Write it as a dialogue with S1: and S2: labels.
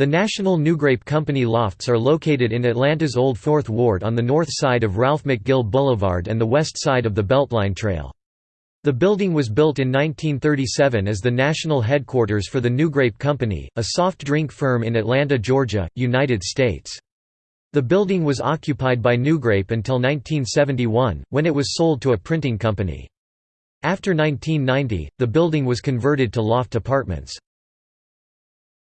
S1: The National NuGrape Company lofts are located in Atlanta's Old Fourth Ward on the north side of Ralph McGill Boulevard and the west side of the Beltline Trail. The building was built in 1937 as the national headquarters for the NuGrape Company, a soft drink firm in Atlanta, Georgia, United States. The building was occupied by NuGrape until 1971, when it was sold to a printing company. After 1990, the building was converted to loft apartments.